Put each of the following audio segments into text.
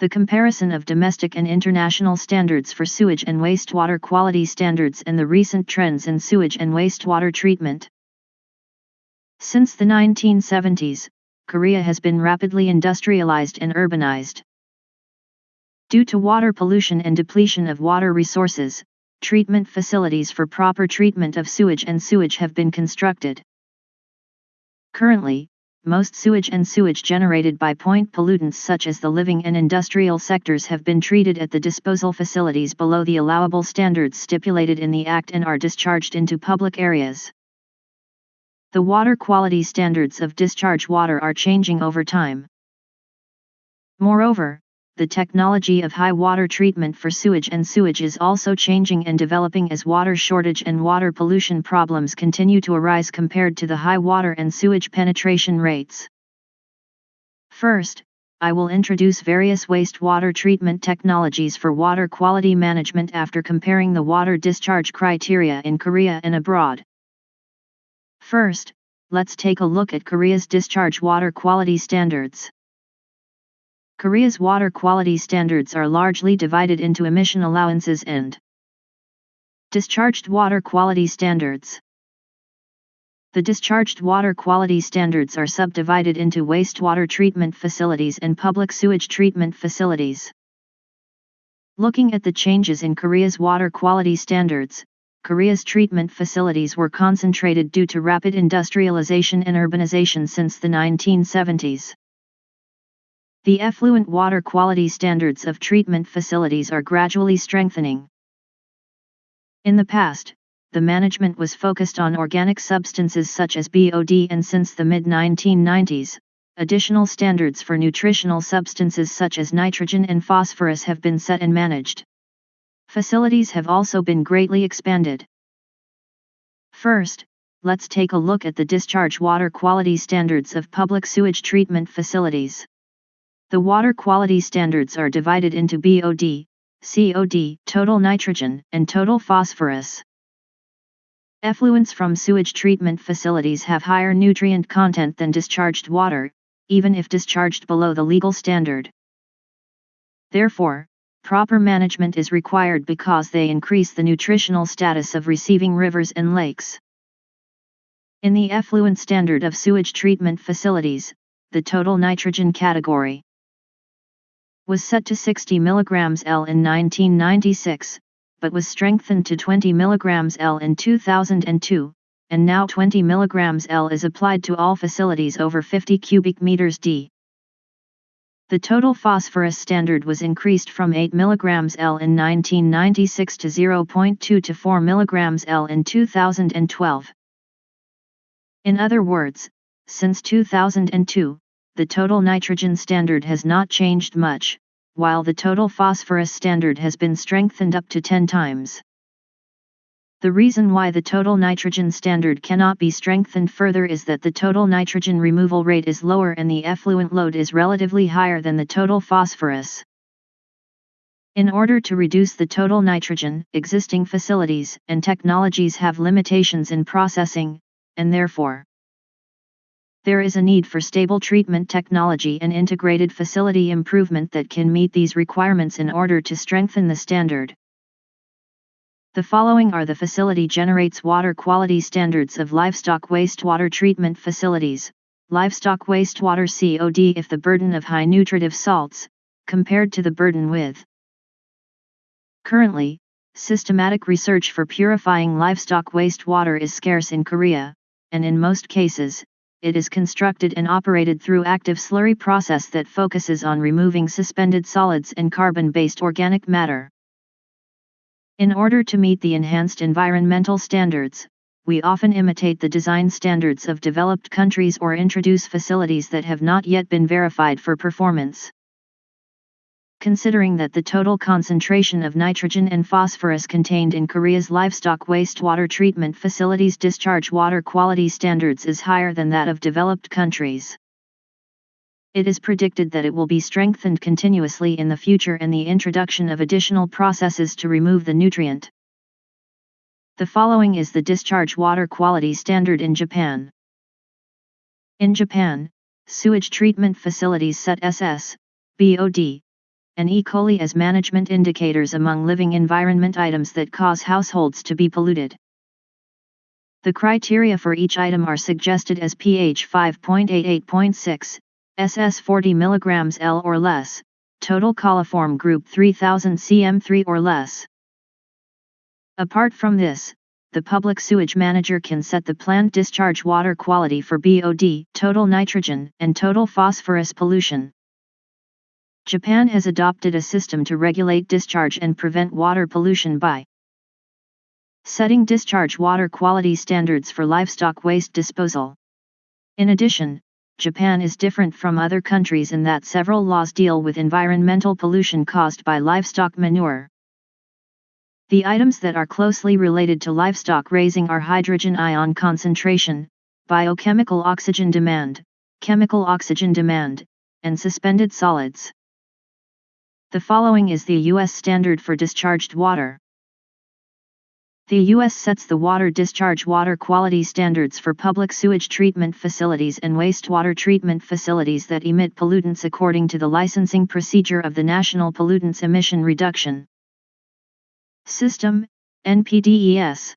The comparison of domestic and international standards for sewage and wastewater quality standards and the recent trends in sewage and wastewater treatment. Since the 1970s, Korea has been rapidly industrialized and urbanized. Due to water pollution and depletion of water resources, treatment facilities for proper treatment of sewage and sewage have been constructed. Currently, most sewage and sewage generated by point pollutants such as the living and industrial sectors have been treated at the disposal facilities below the allowable standards stipulated in the Act and are discharged into public areas. The water quality standards of discharge water are changing over time. Moreover, the technology of high water treatment for sewage and sewage is also changing and developing as water shortage and water pollution problems continue to arise compared to the high water and sewage penetration rates. First, I will introduce various wastewater treatment technologies for water quality management after comparing the water discharge criteria in Korea and abroad. First, let's take a look at Korea's discharge water quality standards. Korea's water quality standards are largely divided into emission allowances and discharged water quality standards. The discharged water quality standards are subdivided into wastewater treatment facilities and public sewage treatment facilities. Looking at the changes in Korea's water quality standards, Korea's treatment facilities were concentrated due to rapid industrialization and urbanization since the 1970s. The effluent water quality standards of treatment facilities are gradually strengthening. In the past, the management was focused on organic substances such as BOD and since the mid-1990s, additional standards for nutritional substances such as nitrogen and phosphorus have been set and managed. Facilities have also been greatly expanded. First, let's take a look at the discharge water quality standards of public sewage treatment facilities. The water quality standards are divided into BOD, COD, total nitrogen, and total phosphorus. Effluents from sewage treatment facilities have higher nutrient content than discharged water, even if discharged below the legal standard. Therefore, proper management is required because they increase the nutritional status of receiving rivers and lakes. In the effluent standard of sewage treatment facilities, the total nitrogen category was set to 60 mg L in 1996, but was strengthened to 20 mg L in 2002, and now 20 mg L is applied to all facilities over 50 cubic meters D. The total phosphorus standard was increased from 8 mg L in 1996 to 0.2 to 4 mg L in 2012. In other words, since 2002, the total nitrogen standard has not changed much, while the total phosphorus standard has been strengthened up to 10 times. The reason why the total nitrogen standard cannot be strengthened further is that the total nitrogen removal rate is lower and the effluent load is relatively higher than the total phosphorus. In order to reduce the total nitrogen, existing facilities and technologies have limitations in processing, and therefore, there is a need for stable treatment technology and integrated facility improvement that can meet these requirements in order to strengthen the standard. The following are the facility generates water quality standards of livestock wastewater treatment facilities, livestock wastewater COD if the burden of high nutritive salts, compared to the burden with. Currently, systematic research for purifying livestock wastewater is scarce in Korea, and in most cases, it is constructed and operated through active slurry process that focuses on removing suspended solids and carbon-based organic matter. In order to meet the enhanced environmental standards, we often imitate the design standards of developed countries or introduce facilities that have not yet been verified for performance considering that the total concentration of nitrogen and phosphorus contained in Korea's livestock wastewater treatment facilities discharge water quality standards is higher than that of developed countries. It is predicted that it will be strengthened continuously in the future and the introduction of additional processes to remove the nutrient. The following is the discharge water quality standard in Japan. In Japan, sewage treatment facilities set SS, BOD, and E. coli as management indicators among living environment items that cause households to be polluted. The criteria for each item are suggested as pH 5.88.6, SS 40 mg L or less, total coliform group 3000 cm3 or less. Apart from this, the public sewage manager can set the plant discharge water quality for BOD, total nitrogen, and total phosphorus pollution. Japan has adopted a system to regulate discharge and prevent water pollution by setting discharge water quality standards for livestock waste disposal. In addition, Japan is different from other countries in that several laws deal with environmental pollution caused by livestock manure. The items that are closely related to livestock raising are hydrogen ion concentration, biochemical oxygen demand, chemical oxygen demand, and suspended solids. The following is the U.S. standard for discharged water. The U.S. sets the water discharge water quality standards for public sewage treatment facilities and wastewater treatment facilities that emit pollutants according to the licensing procedure of the National Pollutants Emission Reduction System, NPDES.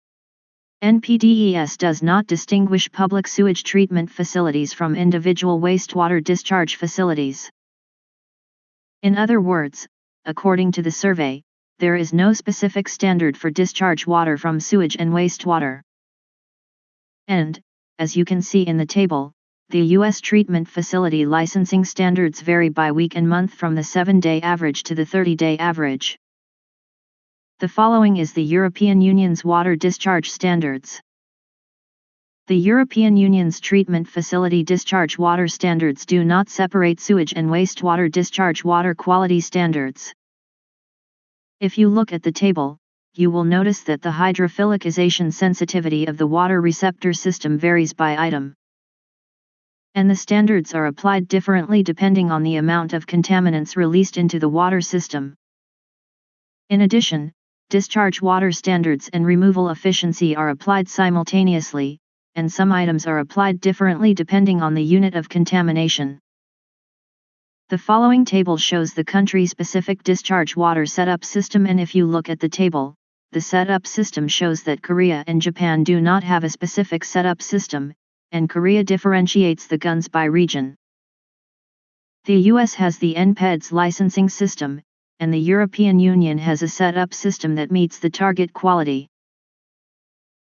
NPDES does not distinguish public sewage treatment facilities from individual wastewater discharge facilities. In other words, according to the survey, there is no specific standard for discharge water from sewage and wastewater. And, as you can see in the table, the U.S. treatment facility licensing standards vary by week and month from the 7-day average to the 30-day average. The following is the European Union's water discharge standards. The European Union's treatment facility discharge water standards do not separate sewage and wastewater discharge water quality standards. If you look at the table, you will notice that the hydrophilicization sensitivity of the water receptor system varies by item. And the standards are applied differently depending on the amount of contaminants released into the water system. In addition, discharge water standards and removal efficiency are applied simultaneously, and some items are applied differently depending on the unit of contamination. The following table shows the country-specific discharge water setup system and if you look at the table, the setup system shows that Korea and Japan do not have a specific setup system, and Korea differentiates the guns by region. The US has the NPEDS licensing system, and the European Union has a set-up system that meets the target quality.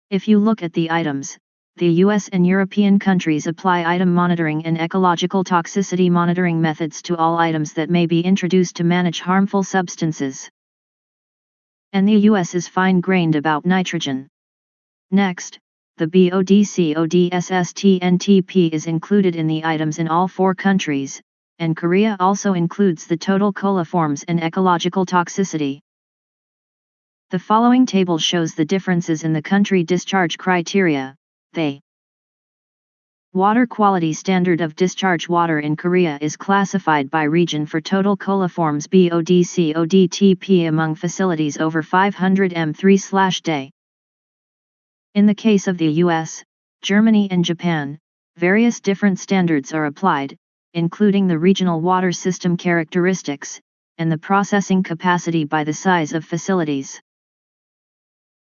If you look at the items, the US and European countries apply item monitoring and ecological toxicity monitoring methods to all items that may be introduced to manage harmful substances. And the US is fine-grained about nitrogen. Next, the BODCODSSTNTP is included in the items in all four countries, and Korea also includes the total coliforms and ecological toxicity. The following table shows the differences in the country discharge criteria, they Water quality standard of discharge water in Korea is classified by region for total coliforms BODCODTP among facilities over 500 m3/day. In the case of the US, Germany and Japan, various different standards are applied, including the regional water system characteristics, and the processing capacity by the size of facilities.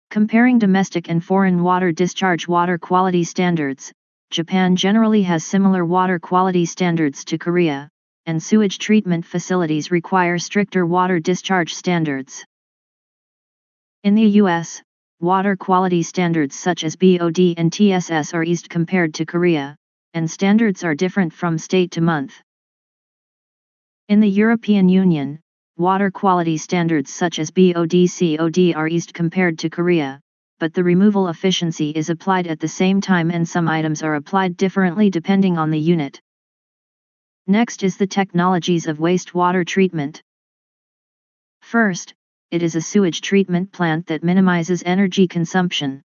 Comparing domestic and foreign water discharge water quality standards, Japan generally has similar water quality standards to Korea, and sewage treatment facilities require stricter water discharge standards. In the U.S., water quality standards such as BOD and TSS are eased compared to Korea, and standards are different from state to month. In the European Union, water quality standards such as BOD-COD are eased compared to Korea, but the removal efficiency is applied at the same time and some items are applied differently depending on the unit. Next is the technologies of wastewater treatment. First, it is a sewage treatment plant that minimizes energy consumption.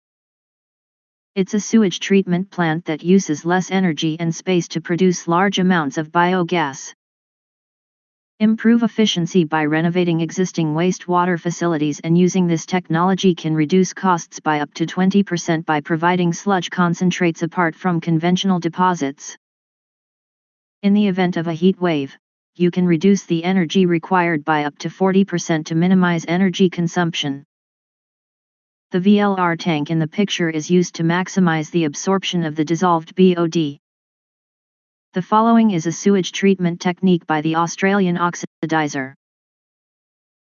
It's a sewage treatment plant that uses less energy and space to produce large amounts of biogas. Improve efficiency by renovating existing wastewater facilities and using this technology can reduce costs by up to 20% by providing sludge concentrates apart from conventional deposits. In the event of a heat wave, you can reduce the energy required by up to 40% to minimize energy consumption. The VLR tank in the picture is used to maximize the absorption of the dissolved BOD. The following is a sewage treatment technique by the Australian oxidizer.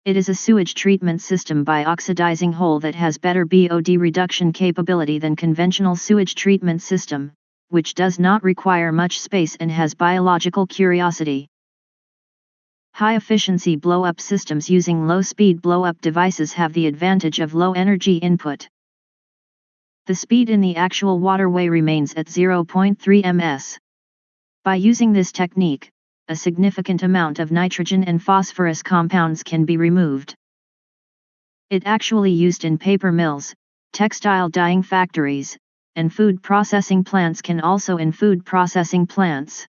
It is a sewage treatment system by oxidizing whole that has better BOD reduction capability than conventional sewage treatment system, which does not require much space and has biological curiosity. High-efficiency blow-up systems using low-speed blow-up devices have the advantage of low energy input. The speed in the actual waterway remains at 0.3 ms. By using this technique, a significant amount of nitrogen and phosphorus compounds can be removed. It actually used in paper mills, textile dyeing factories, and food processing plants can also in food processing plants.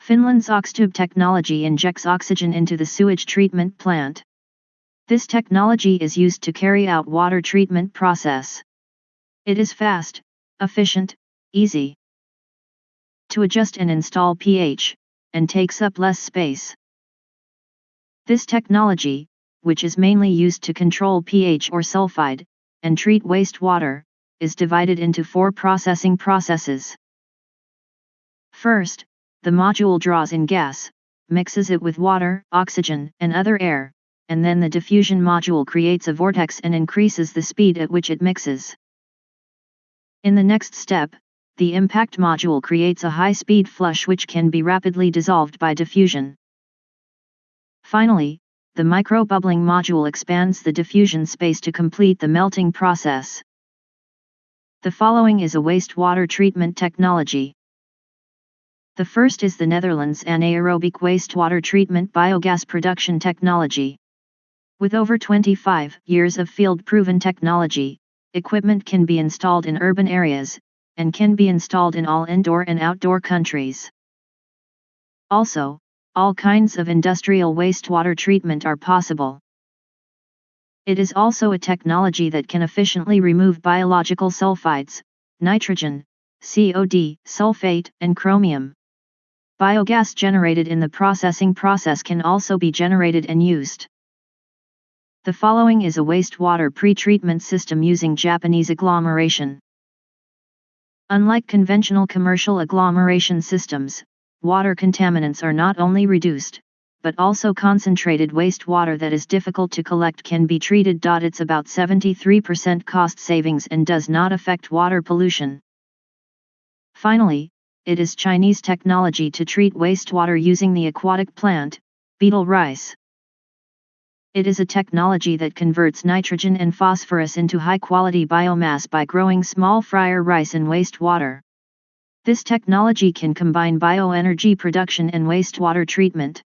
Finland's Oxtube technology injects oxygen into the sewage treatment plant. This technology is used to carry out water treatment process. It is fast, efficient, easy to adjust and install pH, and takes up less space. This technology, which is mainly used to control pH or sulfide, and treat wastewater, is divided into four processing processes. First, the module draws in gas, mixes it with water, oxygen, and other air, and then the diffusion module creates a vortex and increases the speed at which it mixes. In the next step, the impact module creates a high-speed flush which can be rapidly dissolved by diffusion. Finally, the microbubbling module expands the diffusion space to complete the melting process. The following is a wastewater treatment technology. The first is the Netherlands anaerobic wastewater treatment biogas production technology. With over 25 years of field-proven technology, equipment can be installed in urban areas, and can be installed in all indoor and outdoor countries. Also, all kinds of industrial wastewater treatment are possible. It is also a technology that can efficiently remove biological sulfides, nitrogen, COD, sulfate, and chromium. Biogas generated in the processing process can also be generated and used. The following is a wastewater pre-treatment system using Japanese agglomeration. Unlike conventional commercial agglomeration systems, water contaminants are not only reduced, but also concentrated wastewater that is difficult to collect can be treated. It's about 73% cost savings and does not affect water pollution. Finally, it is Chinese technology to treat wastewater using the aquatic plant, beetle rice. It is a technology that converts nitrogen and phosphorus into high-quality biomass by growing small fryer rice in wastewater. This technology can combine bioenergy production and wastewater treatment.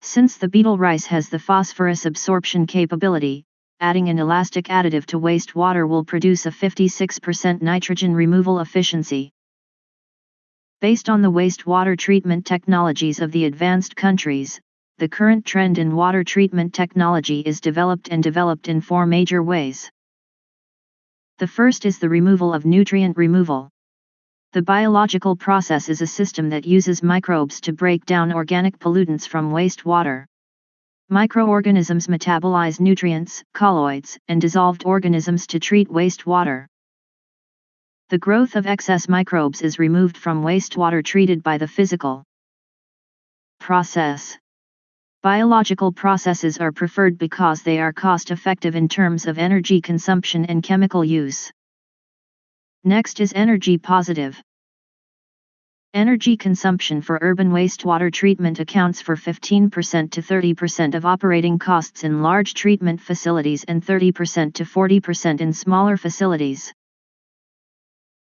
Since the beetle rice has the phosphorus absorption capability, adding an elastic additive to wastewater will produce a 56% nitrogen removal efficiency. Based on the wastewater treatment technologies of the advanced countries, the current trend in water treatment technology is developed and developed in four major ways. The first is the removal of nutrient removal. The biological process is a system that uses microbes to break down organic pollutants from wastewater. Microorganisms metabolize nutrients, colloids, and dissolved organisms to treat wastewater. The growth of excess microbes is removed from wastewater treated by the physical process. Biological processes are preferred because they are cost effective in terms of energy consumption and chemical use. Next is energy positive. Energy consumption for urban wastewater treatment accounts for 15% to 30% of operating costs in large treatment facilities and 30% to 40% in smaller facilities.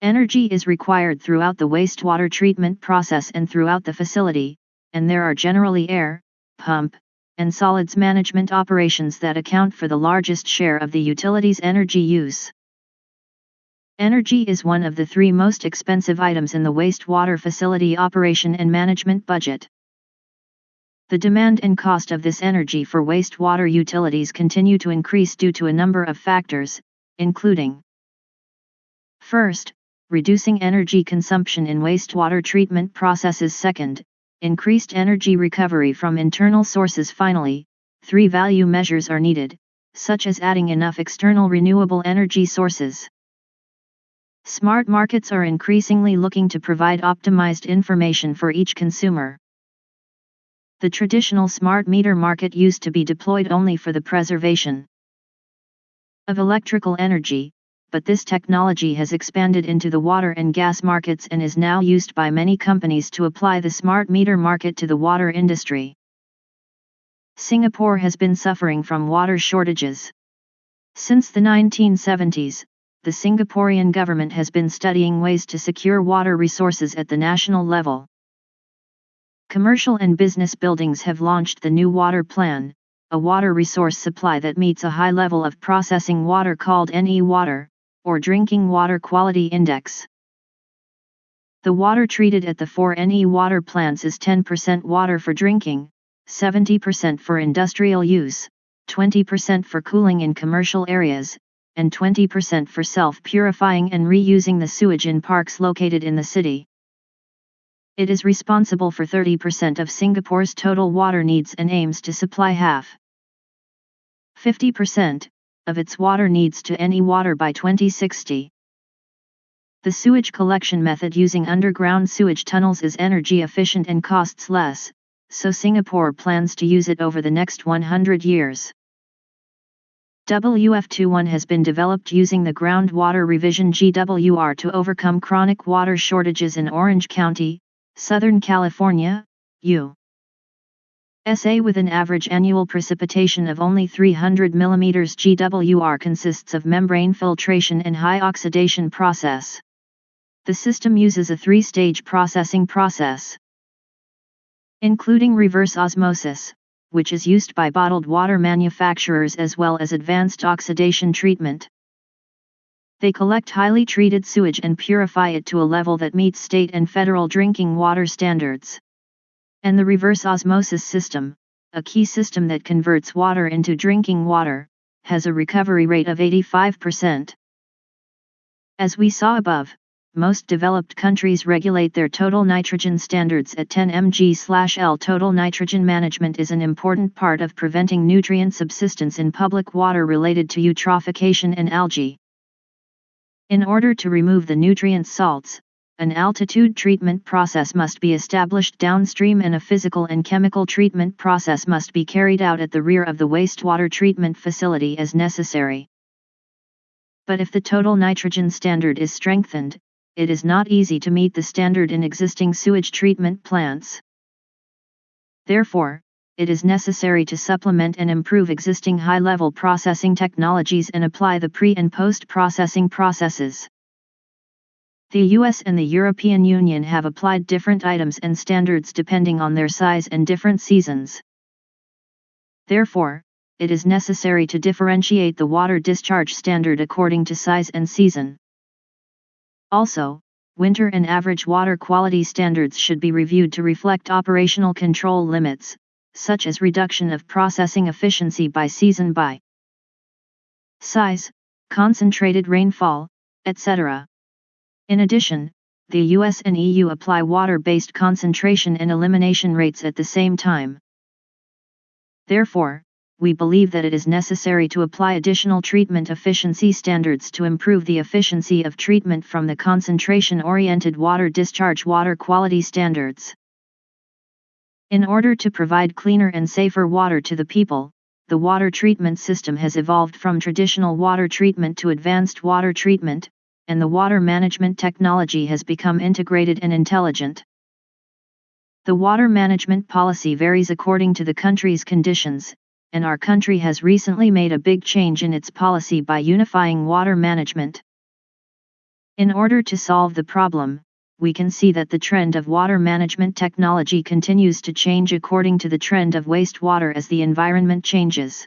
Energy is required throughout the wastewater treatment process and throughout the facility, and there are generally air, pump, and solids management operations that account for the largest share of the utility's energy use. Energy is one of the three most expensive items in the wastewater facility operation and management budget. The demand and cost of this energy for wastewater utilities continue to increase due to a number of factors, including First, reducing energy consumption in wastewater treatment processes second, increased energy recovery from internal sources finally, three value measures are needed, such as adding enough external renewable energy sources. Smart markets are increasingly looking to provide optimized information for each consumer. The traditional smart meter market used to be deployed only for the preservation of electrical energy, but this technology has expanded into the water and gas markets and is now used by many companies to apply the smart meter market to the water industry. Singapore has been suffering from water shortages. Since the 1970s, the Singaporean government has been studying ways to secure water resources at the national level. Commercial and business buildings have launched the New Water Plan, a water resource supply that meets a high level of processing water called NE Water, or Drinking Water Quality Index. The water treated at the four NE water plants is 10% water for drinking, 70% for industrial use, 20% for cooling in commercial areas, and 20% for self-purifying and reusing the sewage in parks located in the city. It is responsible for 30% of Singapore's total water needs and aims to supply half 50% of its water needs to any water by 2060. The sewage collection method using underground sewage tunnels is energy efficient and costs less, so Singapore plans to use it over the next 100 years. WF21 has been developed using the Groundwater Revision GWR to overcome chronic water shortages in Orange County, Southern California, U.S.A. with an average annual precipitation of only 300 mm GWR consists of membrane filtration and high oxidation process. The system uses a three-stage processing process, including reverse osmosis, which is used by bottled water manufacturers as well as advanced oxidation treatment. They collect highly treated sewage and purify it to a level that meets state and federal drinking water standards. And the reverse osmosis system, a key system that converts water into drinking water, has a recovery rate of 85%. As we saw above, most developed countries regulate their total nitrogen standards at 10 mg/L. Total nitrogen management is an important part of preventing nutrient subsistence in public water related to eutrophication and algae. In order to remove the nutrient salts, an altitude treatment process must be established downstream and a physical and chemical treatment process must be carried out at the rear of the wastewater treatment facility as necessary. But if the total nitrogen standard is strengthened, it is not easy to meet the standard in existing sewage treatment plants. Therefore, it is necessary to supplement and improve existing high-level processing technologies and apply the pre- and post-processing processes. The US and the European Union have applied different items and standards depending on their size and different seasons. Therefore, it is necessary to differentiate the water discharge standard according to size and season. Also, winter and average water quality standards should be reviewed to reflect operational control limits, such as reduction of processing efficiency by season by size, concentrated rainfall, etc. In addition, the US and EU apply water-based concentration and elimination rates at the same time. Therefore, we believe that it is necessary to apply additional treatment efficiency standards to improve the efficiency of treatment from the concentration-oriented water discharge water quality standards. In order to provide cleaner and safer water to the people, the water treatment system has evolved from traditional water treatment to advanced water treatment, and the water management technology has become integrated and intelligent. The water management policy varies according to the country's conditions, and our country has recently made a big change in its policy by unifying water management. In order to solve the problem, we can see that the trend of water management technology continues to change according to the trend of wastewater as the environment changes.